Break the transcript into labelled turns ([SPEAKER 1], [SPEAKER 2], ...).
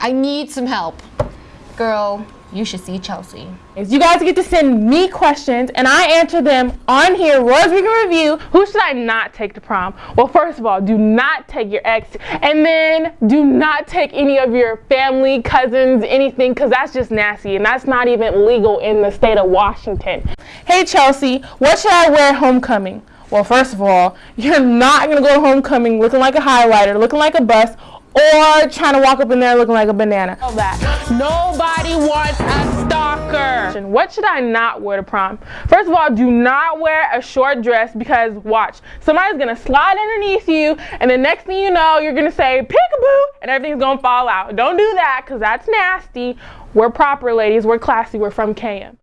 [SPEAKER 1] I need some help. Girl, you should see Chelsea.
[SPEAKER 2] You guys get to send me questions and I answer them on here, Royals Weekend Review. Who should I not take to prom? Well, first of all, do not take your ex and then do not take any of your family, cousins, anything, because that's just nasty and that's not even legal in the state of Washington. Hey Chelsea, what should I wear homecoming? Well, first of all, you're not going to go to homecoming looking like a highlighter, looking like a bus, or trying to walk up in there looking like a banana. Nobody wants a stalker. What should I not wear to prom? First of all, do not wear a short dress because watch, somebody's gonna slide underneath you and the next thing you know, you're gonna say peekaboo and everything's gonna fall out. Don't do that because that's nasty. We're proper ladies, we're classy, we're from KM.